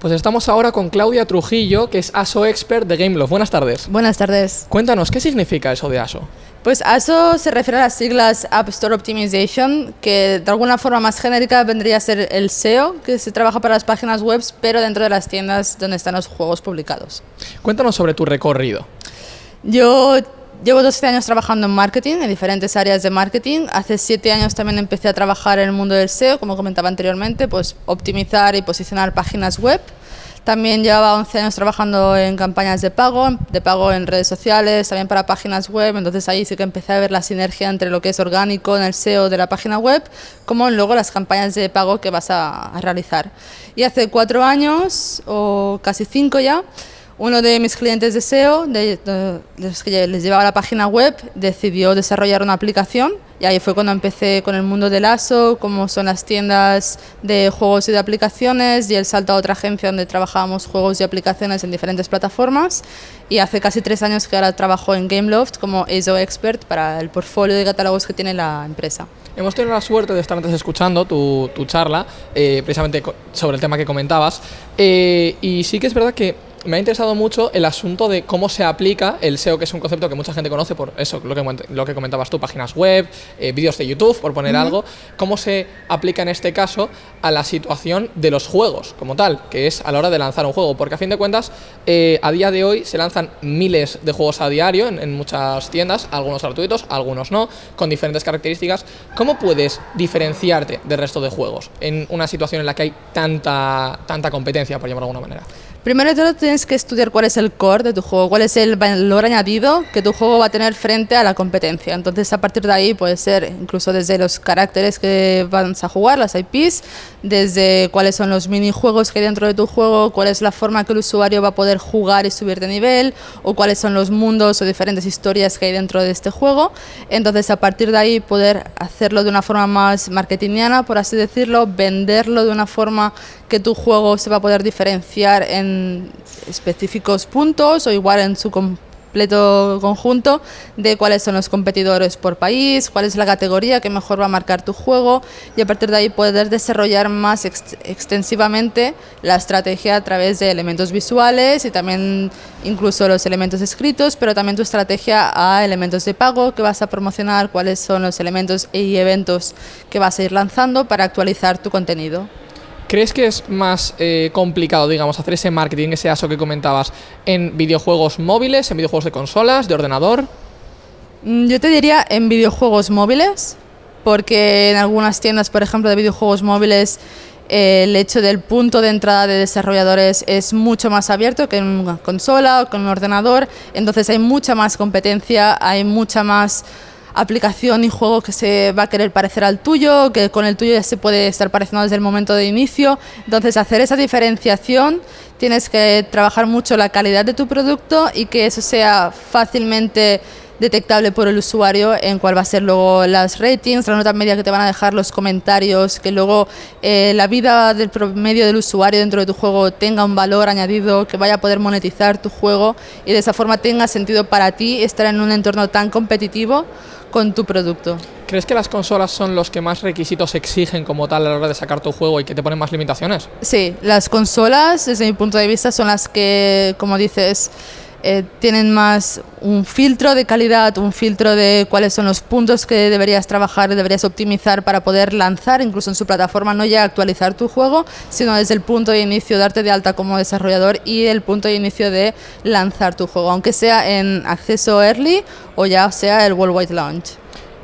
Pues estamos ahora con Claudia Trujillo, que es ASO Expert de Gameloft. Buenas tardes. Buenas tardes. Cuéntanos, ¿qué significa eso de ASO? Pues ASO se refiere a las siglas App Store Optimization, que de alguna forma más genérica vendría a ser el SEO, que se trabaja para las páginas web, pero dentro de las tiendas donde están los juegos publicados. Cuéntanos sobre tu recorrido. Yo Llevo 12 años trabajando en marketing, en diferentes áreas de marketing. Hace 7 años también empecé a trabajar en el mundo del SEO, como comentaba anteriormente, pues optimizar y posicionar páginas web. También llevaba 11 años trabajando en campañas de pago, de pago en redes sociales, también para páginas web, entonces ahí sí que empecé a ver la sinergia entre lo que es orgánico en el SEO de la página web, como luego las campañas de pago que vas a, a realizar. Y hace 4 años, o casi 5 ya, uno de mis clientes de SEO, de, los que les llevaba la página web, decidió desarrollar una aplicación y ahí fue cuando empecé con el mundo del ASO, cómo son las tiendas de juegos y de aplicaciones y el salto a otra agencia donde trabajábamos juegos y aplicaciones en diferentes plataformas y hace casi tres años que ahora trabajo en Gameloft como ASO Expert para el portfolio de catálogos que tiene la empresa. Hemos tenido la suerte de estar antes escuchando tu, charla, eh, precisamente sobre el tema que comentabas, eh, y sí que es verdad que me ha interesado mucho el asunto de cómo se aplica el SEO, que es un concepto que mucha gente conoce por eso, lo que, lo que comentabas tú, páginas web, eh, vídeos de YouTube, por poner algo, cómo se aplica en este caso a la situación de los juegos como tal, que es a la hora de lanzar un juego, porque a fin de cuentas, eh, a día de hoy se lanzan miles de juegos a diario en, en, muchas tiendas, algunos gratuitos, algunos no, con diferentes características. ¿Cómo puedes diferenciarte del resto de juegos en una situación en la que hay tanta, tanta competencia, por llamarlo de alguna manera? Primero de todo tienes que estudiar cuál es el core de tu juego, cuál es el valor añadido que tu juego va a tener frente a la competencia. Entonces a partir de ahí puede ser incluso desde los caracteres que vas a jugar, las IPs, desde cuáles son los minijuegos que hay dentro de tu juego, cuál es la forma que el usuario va a poder jugar y subir de nivel, o cuáles son los mundos o diferentes historias que hay dentro de este juego. Entonces a partir de ahí poder hacerlo de una forma más marketingiana, por así decirlo, venderlo de una forma que tu juego se va a poder diferenciar en específicos puntos o igual en su completo conjunto de cuáles son los competidores por país, cuál es la categoría que mejor va a marcar tu juego y a partir de ahí poder desarrollar más extensivamente la estrategia a través de elementos visuales y también incluso los elementos escritos, pero también tu estrategia a elementos de pago que vas a promocionar, cuáles son los elementos y eventos que vas a ir lanzando para actualizar tu contenido. ¿Crees que es más eh, complicado, digamos, hacer ese marketing, ese ASO que comentabas, en videojuegos móviles, en videojuegos de consolas, de ordenador? Mm, yo te diría en videojuegos móviles, porque en algunas tiendas, por ejemplo, de videojuegos móviles, eh, el hecho del punto de entrada de desarrolladores es mucho más abierto que en una consola o con un ordenador, entonces hay mucha más competencia, hay mucha más aplicación y juego que se va a querer parecer al tuyo, que con el tuyo ya se puede estar pareciendo desde el momento de inicio. Entonces, hacer esa diferenciación, tienes que trabajar mucho la calidad de tu producto y que eso sea fácilmente detectable por el usuario en cuál va a ser luego las ratings, la nota media que te van a dejar, los comentarios, que luego eh, la vida del promedio del usuario dentro de tu juego tenga un valor añadido, que vaya a poder monetizar tu juego y de esa forma tenga sentido para ti estar en un entorno tan competitivo con tu producto. ¿Crees que las consolas son los que más requisitos exigen como tal a la hora de sacar tu juego y que te ponen más limitaciones? Sí, las consolas, desde mi punto de vista, son las que, como dices, eh, tienen más un filtro de calidad, un filtro de cuáles son los puntos que deberías trabajar, deberías optimizar para poder lanzar, incluso en su plataforma, no ya actualizar tu juego, sino desde el punto de inicio, darte de alta como desarrollador y el punto de inicio de lanzar tu juego, aunque sea en acceso early o ya sea el worldwide launch.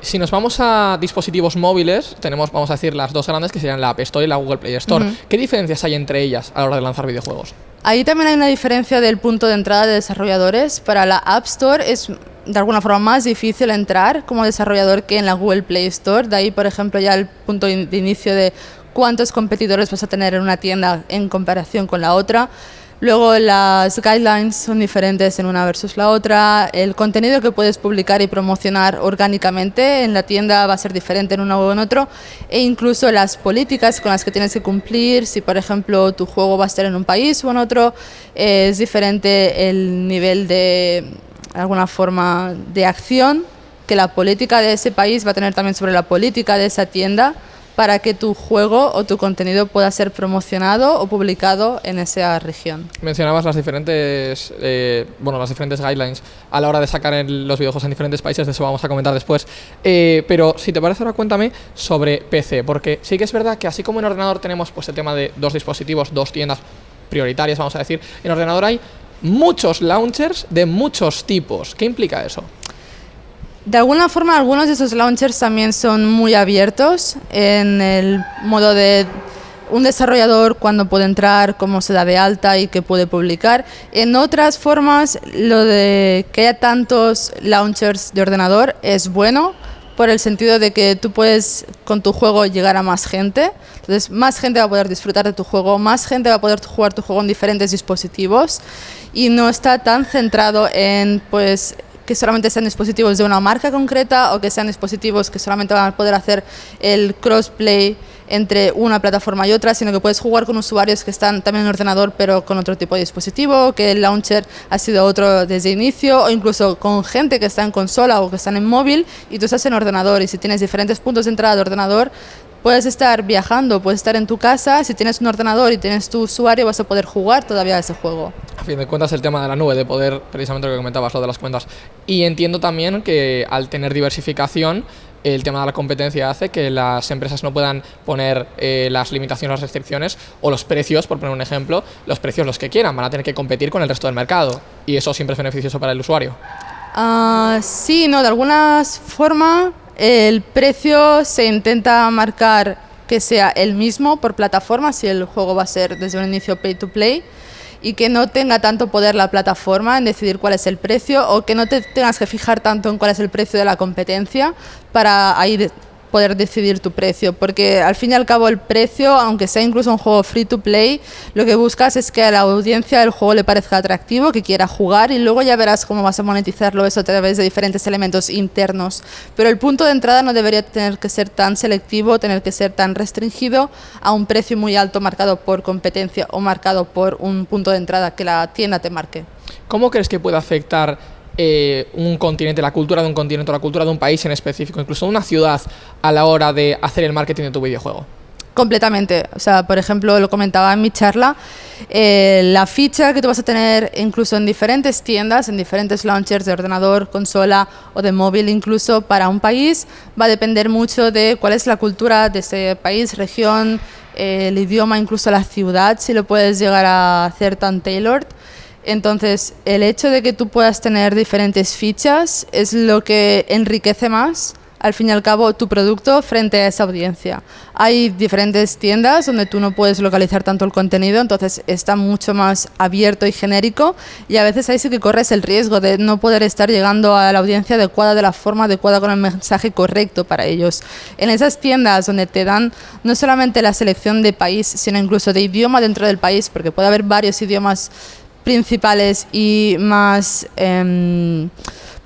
Si nos vamos a dispositivos móviles, tenemos, vamos a decir, las dos grandes que serían la App Store y la Google Play Store. ¿Qué diferencias hay entre ellas a la hora de lanzar videojuegos? Ahí también hay una diferencia del punto de entrada de desarrolladores. Para la App Store es de alguna forma más difícil entrar como desarrollador que en la Google Play Store. De ahí, por ejemplo, ya el punto de inicio de cuántos competidores vas a tener en una tienda en comparación con la otra. Luego las guidelines son diferentes en una versus la otra, el contenido que puedes publicar y promocionar orgánicamente en la tienda va a ser diferente en uno o en otro. E incluso las políticas con las que tienes que cumplir, si por ejemplo tu juego va a estar en un país o en otro, es diferente el nivel de alguna forma de acción que la política de ese país va a tener también sobre la política de esa tienda para que tu juego o tu contenido pueda ser promocionado o publicado en esa región. Mencionabas las diferentes, eh, bueno, las diferentes guidelines a la hora de sacar los videojuegos en diferentes países, de eso vamos a comentar después. Eh, pero si te parece ahora cuéntame sobre PC, porque sí que es verdad que así como en ordenador tenemos pues el tema de dos dispositivos, dos tiendas prioritarias, vamos a decir, en ordenador hay muchos launchers de muchos tipos. ¿Qué implica eso? De alguna forma, algunos de esos launchers también son muy abiertos en el modo de un desarrollador cuando puede entrar, cómo se da de alta y qué puede publicar. En otras formas, lo de que haya tantos launchers de ordenador es bueno por el sentido de que tú puedes con tu juego llegar a más gente. Entonces, más gente va a poder disfrutar de tu juego, más gente va a poder jugar tu juego en diferentes dispositivos y no está tan centrado en pues que solamente sean dispositivos de una marca concreta o que sean dispositivos que solamente van a poder hacer el crossplay entre una plataforma y otra, sino que puedes jugar con usuarios que están también en ordenador pero con otro tipo de dispositivo, que el launcher ha sido otro desde inicio, o incluso con gente que está en consola o que están en móvil y tú estás en ordenador y si tienes diferentes puntos de entrada de ordenador, puedes estar viajando, puedes estar en tu casa, si tienes un ordenador y tienes tu usuario vas a poder jugar todavía ese juego. A fin de cuentas el tema de la nube, de poder, precisamente lo que comentabas, lo de las cuentas. Y entiendo también que al tener diversificación, el tema de la competencia hace que las empresas no puedan poner eh, las limitaciones, las restricciones o los precios, por poner un ejemplo, los precios los que quieran, van a tener que competir con el resto del mercado y eso siempre es beneficioso para el usuario. Uh, sí, no, de alguna forma el precio se intenta marcar que sea el mismo por plataforma, si el juego va a ser desde un inicio pay to play, y que no tenga tanto poder la plataforma en decidir cuál es el precio o que no te tengas que fijar tanto en cuál es el precio de la competencia para ahí poder decidir tu precio, porque al fin y al cabo el precio, aunque sea incluso un juego free to play, lo que buscas es que a la audiencia el juego le parezca atractivo, que quiera jugar y luego ya verás cómo vas a monetizarlo eso a través de diferentes elementos internos. Pero el punto de entrada no debería tener que ser tan selectivo, tener que ser tan restringido a un precio muy alto marcado por competencia o marcado por un punto de entrada que la tienda te marque. ¿Cómo crees que puede afectar eh, un continente, la cultura de un continente, la cultura de un país en específico, incluso una ciudad a la hora de hacer el marketing de tu videojuego? Completamente. O sea, por ejemplo, lo comentaba en mi charla, eh, la ficha que tú vas a tener incluso en diferentes tiendas, en diferentes launchers de ordenador, consola o de móvil incluso para un país, va a depender mucho de cuál es la cultura de ese país, región, eh, el idioma, incluso la ciudad, si lo puedes llegar a hacer tan tailored. Entonces, el hecho de que tú puedas tener diferentes fichas es lo que enriquece más, al fin y al cabo, tu producto frente a esa audiencia. Hay diferentes tiendas donde tú no puedes localizar tanto el contenido, entonces está mucho más abierto y genérico y a veces ahí sí que corres el riesgo de no poder estar llegando a la audiencia adecuada de la forma adecuada con el mensaje correcto para ellos. En esas tiendas donde te dan no solamente la selección de país, sino incluso de idioma dentro del país, porque puede haber varios idiomas principales y más em,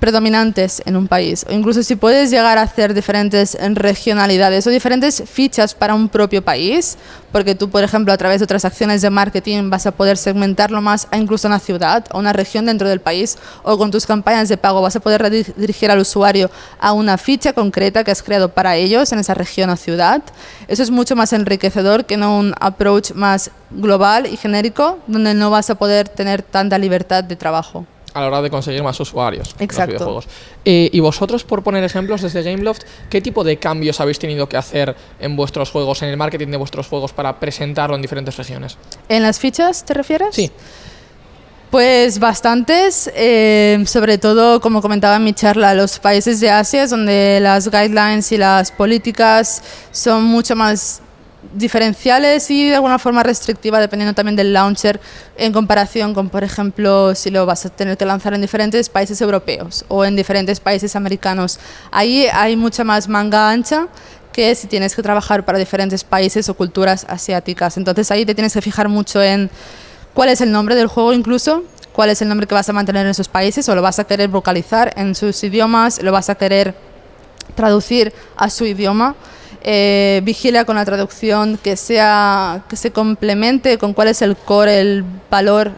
predominantes en un país. O incluso si puedes llegar a hacer diferentes regionalidades o diferentes fichas para un propio país, porque tú, por ejemplo, a través de otras acciones de marketing vas a poder segmentarlo más a incluso una ciudad o una región dentro del país, o con tus campañas de pago vas a poder dirigir al usuario a una ficha concreta que has creado para ellos en esa región o ciudad. Eso es mucho más enriquecedor que no un approach más global y genérico, donde no vas a poder tener tanta libertad de trabajo a la hora de conseguir más usuarios Exacto. en los videojuegos. Eh, y vosotros, por poner ejemplos desde Gameloft, ¿qué tipo de cambios habéis tenido que hacer en vuestros juegos, en el marketing de vuestros juegos para presentarlo en diferentes regiones? ¿En las fichas te refieres? Sí. Pues bastantes, eh, sobre todo, como comentaba en mi charla, los países de Asia, donde las guidelines y las políticas son mucho más diferenciales y de alguna forma restrictiva dependiendo también del launcher en comparación con, por ejemplo, si lo vas a tener que lanzar en diferentes países europeos o en diferentes países americanos. Ahí hay mucha más manga ancha que si tienes que trabajar para diferentes países o culturas asiáticas. Entonces ahí te tienes que fijar mucho en cuál es el nombre del juego incluso, cuál es el nombre que vas a mantener en esos países o lo vas a querer vocalizar en sus idiomas, lo vas a querer traducir a su idioma eh, vigila con la traducción, que, sea, que se complemente con cuál es el core, el valor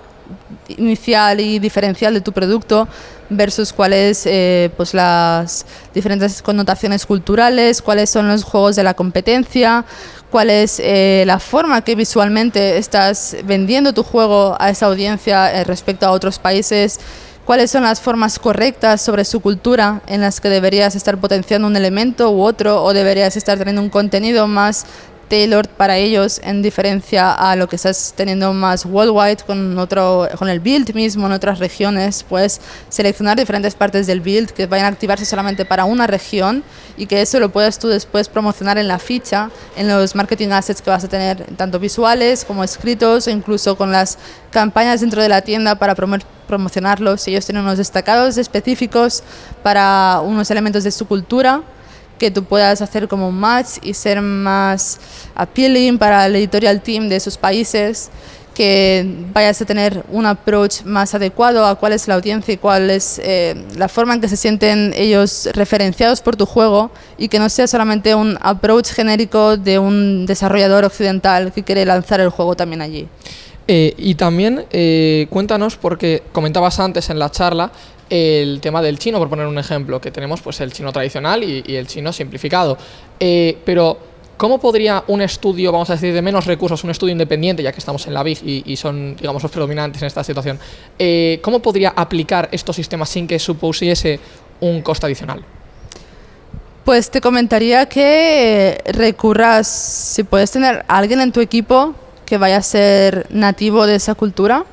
inicial y diferencial de tu producto, versus cuáles eh, pues las diferentes connotaciones culturales, cuáles son los juegos de la competencia, cuál es eh, la forma que visualmente estás vendiendo tu juego a esa audiencia eh, respecto a otros países, cuáles son las formas correctas sobre su cultura en las que deberías estar potenciando un elemento u otro o deberías estar teniendo un contenido más tailored para ellos en diferencia a lo que estás teniendo más worldwide con otro con el build mismo en otras regiones pues seleccionar diferentes partes del build que vayan a activarse solamente para una región y que eso lo puedas tú después promocionar en la ficha en los marketing assets que vas a tener tanto visuales como escritos o incluso con las campañas dentro de la tienda para promocionarlos. Ellos tienen unos destacados específicos para unos elementos de su cultura que tú puedas hacer como un match y ser más appealing para el editorial team de esos países, que vayas a tener un approach más adecuado a cuál es la audiencia y cuál es eh, la forma en que se sienten ellos referenciados por tu juego y que no sea solamente un approach genérico de un desarrollador occidental que quiere lanzar el juego también allí. Eh, y también eh, cuéntanos, porque comentabas antes en la charla el tema del chino, por poner un ejemplo, que tenemos pues el chino tradicional y, el chino simplificado. Eh, pero, ¿cómo podría un estudio, vamos a decir, de menos recursos, un estudio independiente, ya que estamos en la BIG y, son, digamos, los predominantes en esta situación, eh, ¿cómo podría aplicar estos sistemas sin que supusiese un coste adicional? Pues te comentaría que recurras, si puedes tener alguien en tu equipo que vaya a ser nativo de esa cultura,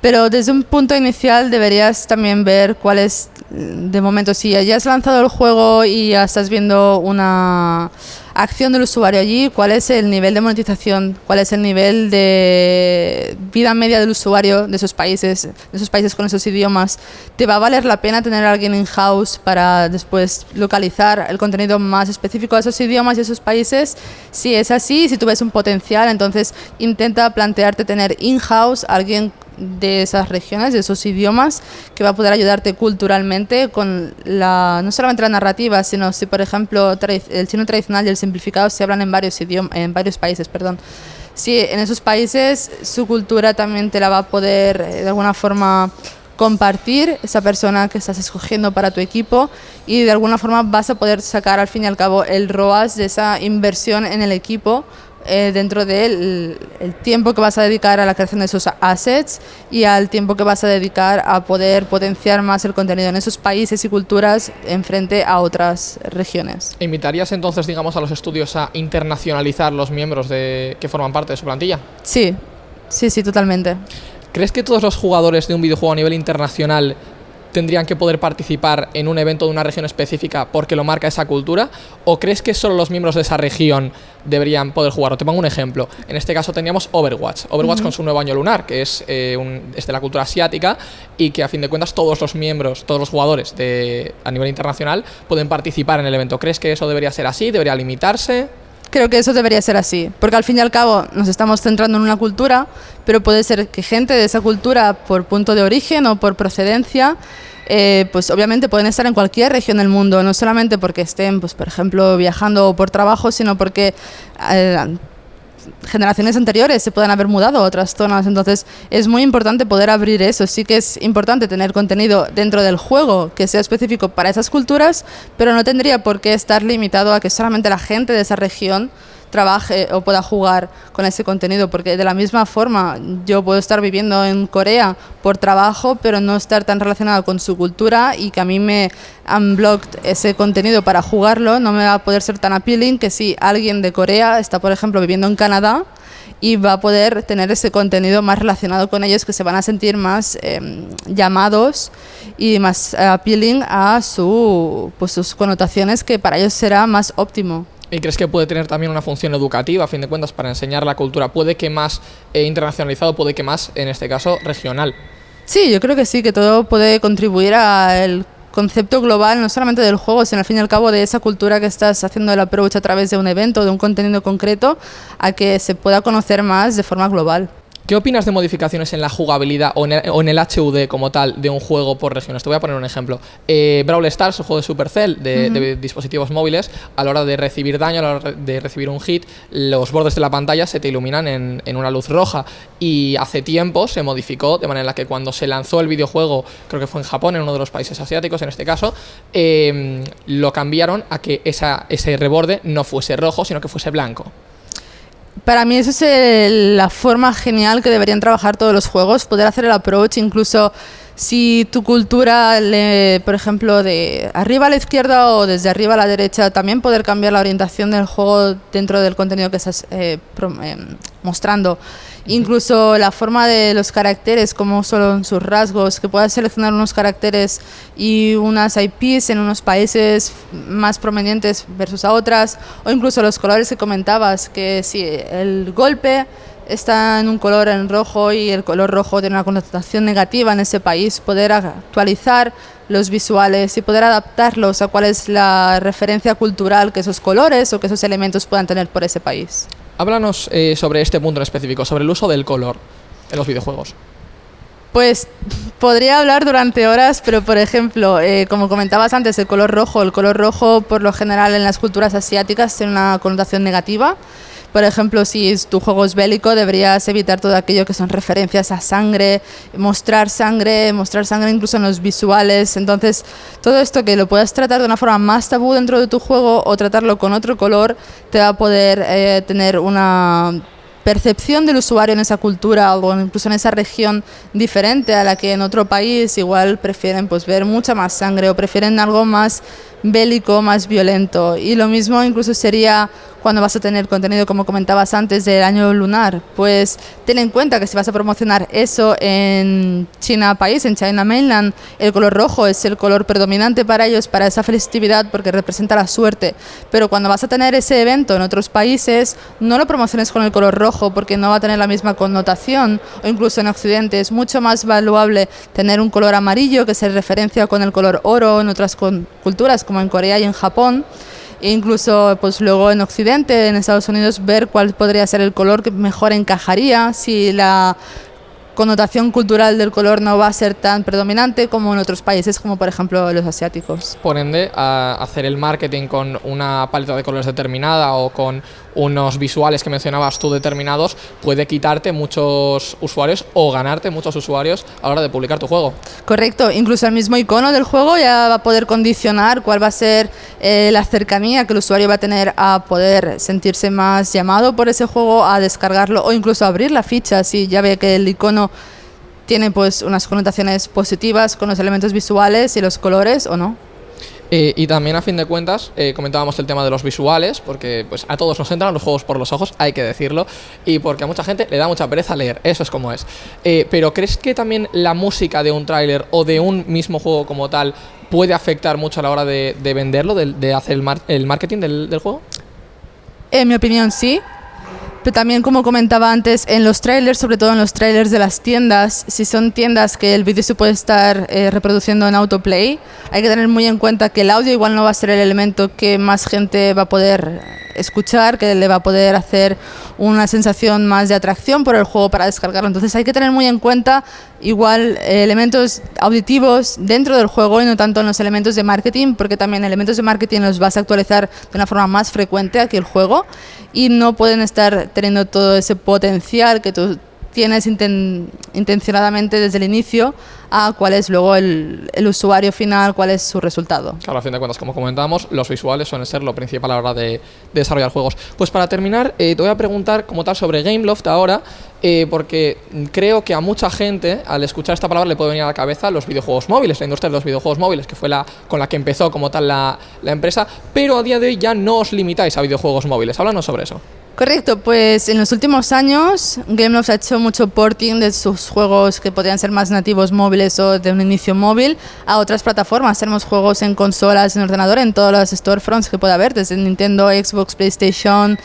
pero desde un punto inicial deberías también ver cuál es, de momento, si ya has lanzado el juego y ya estás viendo una acción del usuario allí, cuál es el nivel de monetización, cuál es el nivel de vida media del usuario de esos países, de esos países con esos idiomas. ¿Te va a valer la pena tener alguien in-house para después localizar el contenido más específico de esos idiomas y esos países? Si es así, si tú ves un potencial, entonces intenta plantearte tener in-house alguien de esas regiones, de esos idiomas, que va a poder ayudarte culturalmente con la, no solamente la narrativa, sino si, por ejemplo, el chino tradicional y el simplificado se hablan en varios, idiomas, en varios países. Perdón. Si en esos países su cultura también te la va a poder eh, de alguna forma compartir esa persona que estás escogiendo para tu equipo y de alguna forma vas a poder sacar al fin y al cabo el ROAS de esa inversión en el equipo eh, dentro del el tiempo que vas a dedicar a la creación de esos assets y al tiempo que vas a dedicar a poder potenciar más el contenido en esos países y culturas en frente a otras regiones. ¿Invitarías entonces, digamos, a los estudios a internacionalizar los miembros de, que forman parte de su plantilla? Sí, sí, sí, totalmente. ¿Crees que todos los jugadores de un videojuego a nivel internacional tendrían que poder participar en un evento de una región específica porque lo marca esa cultura? ¿O crees que solo los miembros de esa región deberían poder jugar? te pongo un ejemplo. En este caso teníamos Overwatch. Overwatch con su nuevo año lunar, que es, eh, de la cultura asiática y que a fin de cuentas todos los miembros, todos los jugadores de, a nivel internacional pueden participar en el evento. ¿Crees que eso debería ser así? ¿Debería limitarse? Creo que eso debería ser así, porque al fin y al cabo nos estamos centrando en una cultura, pero puede ser que gente de esa cultura por punto de origen o por procedencia, eh, pues obviamente pueden estar en cualquier región del mundo, no solamente porque estén, pues por ejemplo, viajando por trabajo, sino porque eh, generaciones anteriores se puedan haber mudado a otras zonas. Entonces es muy importante poder abrir eso. Sí que es importante tener contenido dentro del juego que sea específico para esas culturas, pero no tendría por qué estar limitado a que solamente la gente de esa región trabaje o pueda jugar con ese contenido, porque de la misma forma yo puedo estar viviendo en Corea por trabajo, pero no estar tan relacionado con su cultura y que a mí me han blocked ese contenido para jugarlo, no me va a poder ser tan appealing que si alguien de Corea está, por ejemplo, viviendo en Canadá, y va a poder tener ese contenido más relacionado con ellos que se van a sentir más em, llamados y más appealing a su, pues, sus connotaciones que para ellos será más óptimo. ¿Y crees que puede tener también una función educativa, a fin de cuentas, para enseñar la cultura? Puede que más eh, internacionalizado, puede que más, en este caso, regional. Sí, yo creo que sí, que todo puede contribuir al concepto global, no solamente del juego, sino al fin y al cabo de esa cultura que estás haciendo el approach a través de un evento, de un contenido concreto, a que se pueda conocer más de forma global. ¿Qué opinas de modificaciones en la jugabilidad o en, el, HUD como tal de un juego por regiones? Te voy a poner un ejemplo. Eh, Brawl Stars, un juego de Supercell de, de, dispositivos móviles, a la hora de recibir daño, a la hora de recibir un hit, los bordes de la pantalla se te iluminan en, en una luz roja. Y hace tiempo se modificó de manera que cuando se lanzó el videojuego, creo que fue en Japón, en uno de los países asiáticos en este caso, eh, lo cambiaron a que esa, ese reborde no fuese rojo, sino que fuese blanco. Para mí esa es la forma genial que deberían trabajar todos los juegos, poder hacer el approach, incluso si tu cultura, por ejemplo, de arriba a la izquierda o desde arriba a la derecha, también poder cambiar la orientación del juego dentro del contenido que estás eh, eh, mostrando. Incluso la forma de los caracteres, como son sus rasgos, que puedas seleccionar unos caracteres y unas IPs en unos países más prominentes versus a otras, o incluso los colores que comentabas, que si el golpe está en un color en rojo y el color rojo tiene una connotación negativa en ese país, poder actualizar los visuales y poder adaptarlos a cuál es la referencia cultural que esos colores o que esos elementos puedan tener por ese país. Háblanos eh, sobre este punto en específico, sobre el uso del color en los videojuegos. Pues podría hablar durante horas, pero por ejemplo, eh, como comentabas antes, el color rojo. El color rojo, por lo general, en las culturas asiáticas tiene una connotación negativa. Por ejemplo, si tu juego es bélico, deberías evitar todo aquello que son referencias a sangre, mostrar sangre, mostrar sangre incluso en los visuales. Entonces, todo esto que lo puedas tratar de una forma más tabú dentro de tu juego o tratarlo con otro color, te va a poder eh, tener una percepción del usuario en esa cultura o incluso en esa región diferente a la que en otro país igual prefieren pues ver mucha más sangre o prefieren algo más bélico, más violento. Y lo mismo incluso sería cuando vas a tener contenido, como comentabas antes, del año lunar. Pues ten en cuenta que si vas a promocionar eso en China país, en China Mainland, el color rojo es el color predominante para ellos, para esa festividad, porque representa la suerte. Pero cuando vas a tener ese evento en otros países, no lo promociones con el color rojo, porque no va a tener la misma connotación. O incluso en Occidente es mucho más valuable tener un color amarillo que se referencia con el color oro en otras culturas como en Corea y en Japón. E incluso pues luego en Occidente, en Estados Unidos, ver cuál podría ser el color que mejor encajaría, si la connotación cultural del color no va a ser tan predominante como en otros países, como por ejemplo los asiáticos. Por ende, a hacer el marketing con una paleta de colores determinada o con unos visuales que mencionabas tú determinados, puede quitarte muchos usuarios o ganarte muchos usuarios a la hora de publicar tu juego. Correcto, incluso el mismo icono del juego ya va a poder condicionar cuál va a ser eh, la cercanía que el usuario va a tener a poder sentirse más llamado por ese juego, a descargarlo o incluso abrir la ficha si ya ve que el icono tiene pues unas connotaciones positivas con los elementos visuales y los colores o no. Eh, y también a fin de cuentas eh, comentábamos el tema de los visuales, porque pues a todos nos entran los juegos por los ojos, hay que decirlo, y porque a mucha gente le da mucha pereza leer, eso es como es. Eh, pero ¿crees que también la música de un tráiler o de un mismo juego como tal puede afectar mucho a la hora de, venderlo, de, hacer el, el marketing del, del juego? En mi opinión sí, pero también, como comentaba antes, en los trailers, sobre todo en los trailers de las tiendas, si son tiendas que el vídeo se puede estar eh, reproduciendo en autoplay, hay que tener muy en cuenta que el audio igual no va a ser el elemento que más gente va a poder escuchar, que le va a poder hacer una sensación más de atracción por el juego para descargarlo. Entonces hay que tener muy en cuenta igual eh, elementos auditivos dentro del juego y no tanto en los elementos de marketing, porque también elementos de marketing los vas a actualizar de una forma más frecuente aquí el juego y no pueden estar teniendo todo ese potencial que tú tienes intencionadamente desde el inicio a cuál es luego el, el, usuario final, cuál es su resultado. Claro, a fin de cuentas, como comentábamos, los visuales suelen ser lo principal a la hora de, desarrollar juegos. Pues para terminar, eh, te voy a preguntar como tal sobre Gameloft ahora, eh, porque creo que a mucha gente, al escuchar esta palabra, le puede venir a la cabeza los videojuegos móviles, la industria de los videojuegos móviles, que fue la con la que empezó como tal la, la empresa, pero a día de hoy ya no os limitáis a videojuegos móviles. Háblanos sobre eso. Correcto, pues en los últimos años Gameloft ha hecho mucho porting de sus juegos que podrían ser más nativos móviles o de un inicio móvil a otras plataformas. Tenemos juegos en consolas, en ordenador, en todas las storefronts que pueda haber, desde Nintendo, Xbox, PlayStation,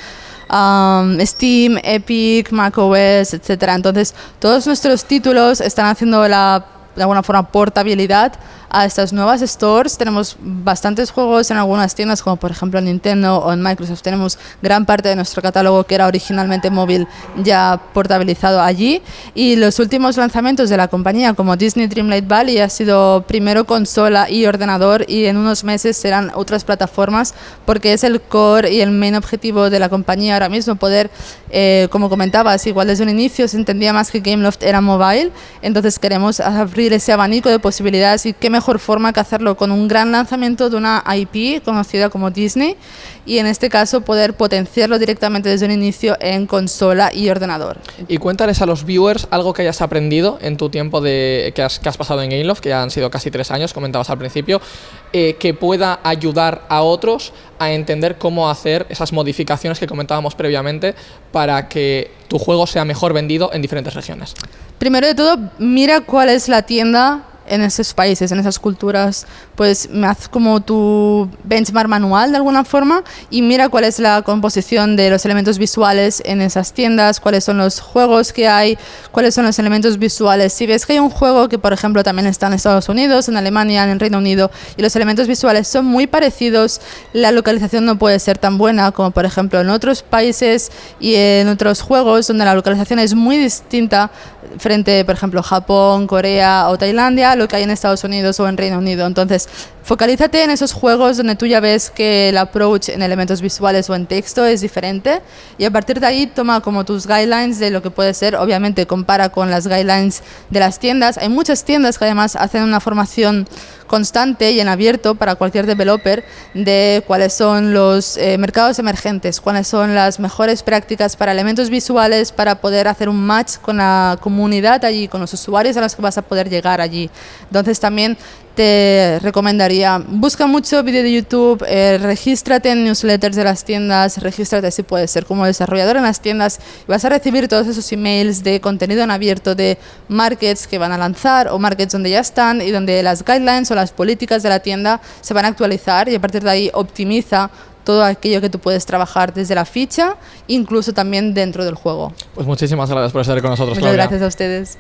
um, Steam, Epic, macOS, etc. Entonces, todos nuestros títulos están haciendo la, de alguna forma portabilidad a estas nuevas stores. Tenemos bastantes juegos en algunas tiendas, como por ejemplo en Nintendo o en Microsoft. Tenemos gran parte de nuestro catálogo que era originalmente móvil ya portabilizado allí. Y los últimos lanzamientos de la compañía, como Disney Dreamlight Valley, ha sido primero consola y ordenador y en unos meses serán otras plataformas porque es el core y el main objetivo de la compañía ahora mismo poder, eh, como comentabas, igual desde un inicio se entendía más que Gameloft era mobile, entonces queremos abrir ese abanico de posibilidades y qué mejor forma que hacerlo con un gran lanzamiento de una IP conocida como Disney y en este caso poder potenciarlo directamente desde un inicio en consola y ordenador. Y cuéntales a los viewers algo que hayas aprendido en tu tiempo de, que, has, que has pasado en Gameloft, que ya han sido casi tres años, comentabas al principio, eh, que pueda ayudar a otros a entender cómo hacer esas modificaciones que comentábamos previamente para que tu juego sea mejor vendido en diferentes regiones. Primero de todo, mira cuál es la tienda en esos países, en esas culturas, pues me haz como tu benchmark manual de alguna forma y mira cuál es la composición de los elementos visuales en esas tiendas, cuáles son los juegos que hay, cuáles son los elementos visuales. Si ves que hay un juego que, por ejemplo, también está en Estados Unidos, en Alemania, en el Reino Unido, y los elementos visuales son muy parecidos, la localización no puede ser tan buena como, por ejemplo, en otros países y en otros juegos donde la localización es muy distinta frente, por ejemplo, Japón, Corea o Tailandia, lo que hay en Estados Unidos o en Reino Unido. Entonces, focalízate en esos juegos donde tú ya ves que el approach en elementos visuales o en texto es diferente y a partir de ahí toma como tus guidelines de lo que puede ser. Obviamente, compara con las guidelines de las tiendas. Hay muchas tiendas que además hacen una formación constante y en abierto para cualquier developer de cuáles son los eh, mercados emergentes, cuáles son las mejores prácticas para elementos visuales para poder hacer un match con la comunidad allí, con los usuarios a los que vas a poder llegar allí. Entonces también te recomendaría, busca mucho vídeo de YouTube, eh, regístrate en newsletters de las tiendas, regístrate si puedes ser como desarrollador en las tiendas y vas a recibir todos esos emails de contenido en abierto de markets que van a lanzar o markets donde ya están y donde las guidelines o las políticas de la tienda se van a actualizar y a partir de ahí optimiza todo aquello que tú puedes trabajar desde la ficha, incluso también dentro del juego. Pues muchísimas gracias por estar con nosotros, Muchas gracias a ustedes.